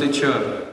Teacher.